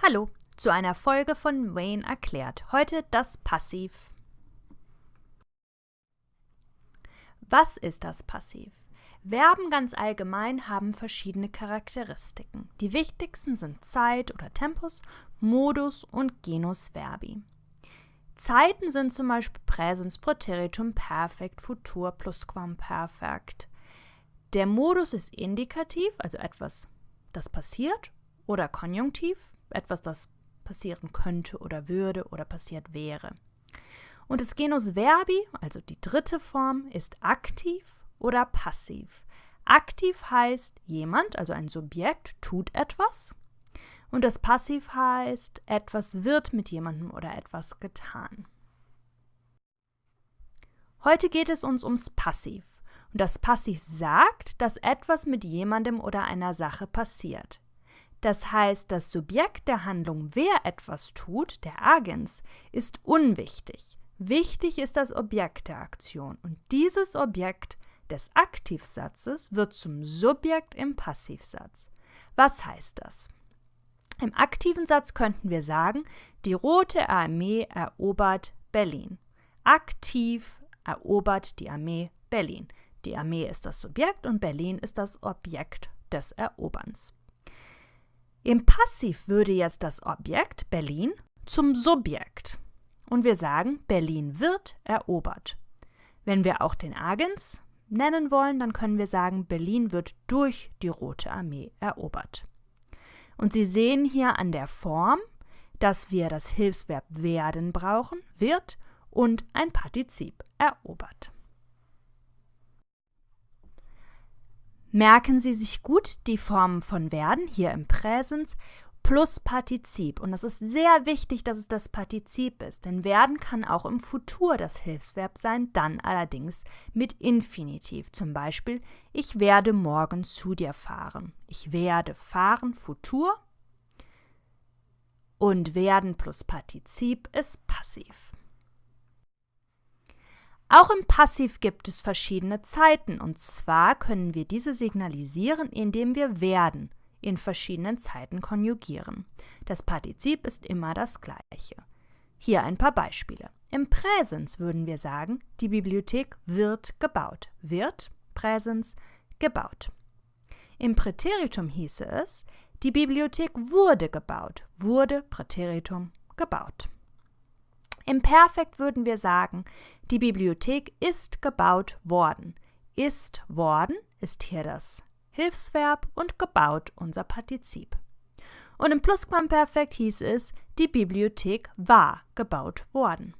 Hallo zu einer Folge von Wayne erklärt. Heute das Passiv. Was ist das Passiv? Verben ganz allgemein haben verschiedene Charakteristiken. Die wichtigsten sind Zeit oder Tempus, Modus und Genus Verbi. Zeiten sind zum Beispiel Präsens, Präteritum, Perfekt, Futur, Plusquamperfekt. Der Modus ist indikativ, also etwas, das passiert, oder Konjunktiv, etwas, das passieren könnte oder würde oder passiert wäre. Und das Genus Verbi, also die dritte Form, ist aktiv oder passiv. Aktiv heißt jemand, also ein Subjekt, tut etwas. Und das Passiv heißt, etwas wird mit jemandem oder etwas getan. Heute geht es uns ums Passiv. Und das Passiv sagt, dass etwas mit jemandem oder einer Sache passiert. Das heißt, das Subjekt der Handlung, wer etwas tut, der Agens, ist unwichtig. Wichtig ist das Objekt der Aktion und dieses Objekt des Aktivsatzes wird zum Subjekt im Passivsatz. Was heißt das? Im aktiven Satz könnten wir sagen, die Rote Armee erobert Berlin. Aktiv erobert die Armee Berlin. Die Armee ist das Subjekt und Berlin ist das Objekt des Eroberns. Im Passiv würde jetzt das Objekt Berlin zum Subjekt und wir sagen, Berlin wird erobert. Wenn wir auch den Agens nennen wollen, dann können wir sagen, Berlin wird durch die Rote Armee erobert. Und Sie sehen hier an der Form, dass wir das Hilfsverb werden brauchen, wird und ein Partizip erobert. Merken Sie sich gut die Formen von werden hier im Präsens plus Partizip. Und es ist sehr wichtig, dass es das Partizip ist, denn werden kann auch im Futur das Hilfsverb sein, dann allerdings mit Infinitiv. Zum Beispiel, ich werde morgen zu dir fahren. Ich werde fahren, Futur. Und werden plus Partizip ist passiv. Auch im Passiv gibt es verschiedene Zeiten und zwar können wir diese signalisieren, indem wir werden in verschiedenen Zeiten konjugieren. Das Partizip ist immer das gleiche. Hier ein paar Beispiele. Im Präsens würden wir sagen, die Bibliothek wird gebaut. Wird, Präsens, gebaut. Im Präteritum hieße es, die Bibliothek wurde gebaut. Wurde, Präteritum, gebaut. Im Perfekt würden wir sagen, die Bibliothek ist gebaut worden. Ist worden ist hier das Hilfsverb und gebaut unser Partizip. Und im Plusquamperfekt hieß es, die Bibliothek war gebaut worden.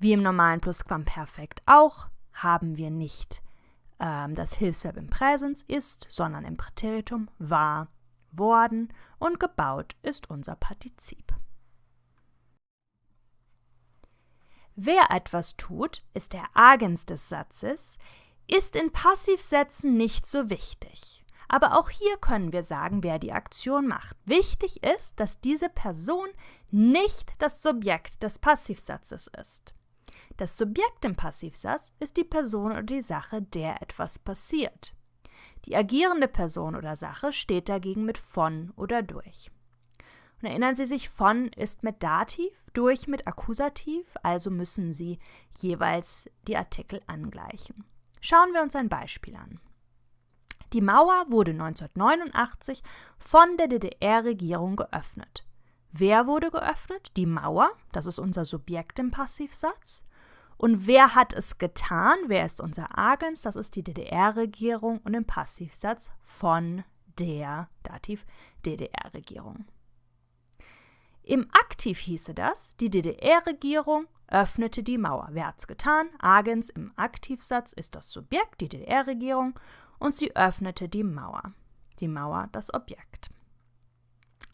Wie im normalen Plusquamperfekt auch, haben wir nicht ähm, das Hilfsverb im Präsens ist, sondern im Präteritum war worden und gebaut ist unser Partizip. Wer etwas tut, ist der Agens des Satzes, ist in Passivsätzen nicht so wichtig. Aber auch hier können wir sagen, wer die Aktion macht. Wichtig ist, dass diese Person nicht das Subjekt des Passivsatzes ist. Das Subjekt im Passivsatz ist die Person oder die Sache, der etwas passiert. Die agierende Person oder Sache steht dagegen mit von oder durch. Und erinnern Sie sich, von ist mit Dativ, durch mit Akkusativ, also müssen Sie jeweils die Artikel angleichen. Schauen wir uns ein Beispiel an. Die Mauer wurde 1989 von der DDR-Regierung geöffnet. Wer wurde geöffnet? Die Mauer, das ist unser Subjekt im Passivsatz. Und wer hat es getan? Wer ist unser Agens? Das ist die DDR-Regierung und im Passivsatz von der Dativ DDR-Regierung. Im Aktiv hieße das, die DDR-Regierung öffnete die Mauer. Wer hat's getan? Agens im Aktivsatz ist das Subjekt, die DDR-Regierung, und sie öffnete die Mauer. Die Mauer das Objekt.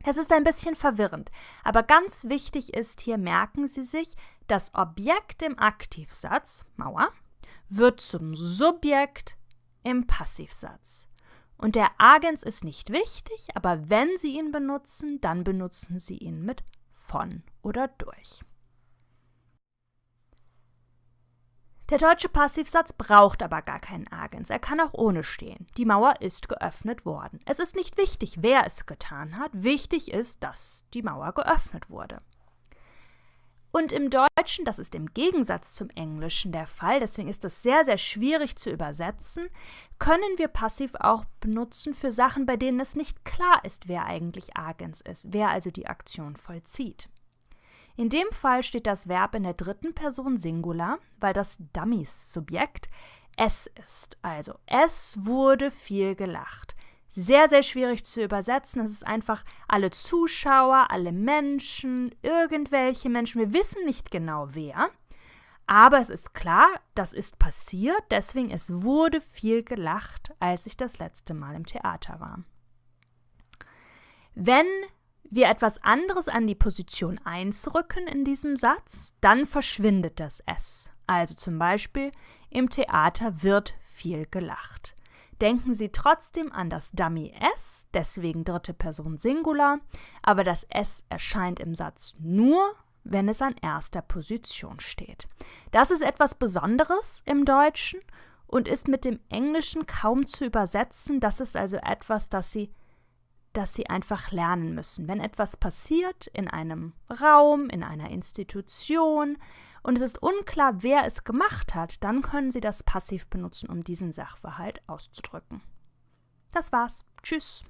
Es ist ein bisschen verwirrend, aber ganz wichtig ist hier, merken Sie sich, das Objekt im Aktivsatz, Mauer, wird zum Subjekt im Passivsatz. Und der Agens ist nicht wichtig, aber wenn Sie ihn benutzen, dann benutzen Sie ihn mit von oder durch. Der deutsche Passivsatz braucht aber gar keinen Agens, er kann auch ohne stehen. Die Mauer ist geöffnet worden. Es ist nicht wichtig, wer es getan hat, wichtig ist, dass die Mauer geöffnet wurde. Und im Deutschen, das ist im Gegensatz zum Englischen der Fall, deswegen ist das sehr, sehr schwierig zu übersetzen, können wir passiv auch benutzen für Sachen, bei denen es nicht klar ist, wer eigentlich Agens ist, wer also die Aktion vollzieht. In dem Fall steht das Verb in der dritten Person Singular, weil das Dummies-Subjekt es ist. Also es wurde viel gelacht. Sehr, sehr schwierig zu übersetzen. Es ist einfach alle Zuschauer, alle Menschen, irgendwelche Menschen. Wir wissen nicht genau wer. Aber es ist klar, das ist passiert, deswegen es wurde viel gelacht, als ich das letzte Mal im Theater war. Wenn wir etwas anderes an die Position 1 rücken in diesem Satz, dann verschwindet das S. Also zum Beispiel, im Theater wird viel gelacht. Denken Sie trotzdem an das Dummy S, deswegen dritte Person Singular, aber das S erscheint im Satz nur, wenn es an erster Position steht. Das ist etwas Besonderes im Deutschen und ist mit dem Englischen kaum zu übersetzen. Das ist also etwas, das Sie dass sie einfach lernen müssen. Wenn etwas passiert in einem Raum, in einer Institution und es ist unklar, wer es gemacht hat, dann können sie das Passiv benutzen, um diesen Sachverhalt auszudrücken. Das war's. Tschüss.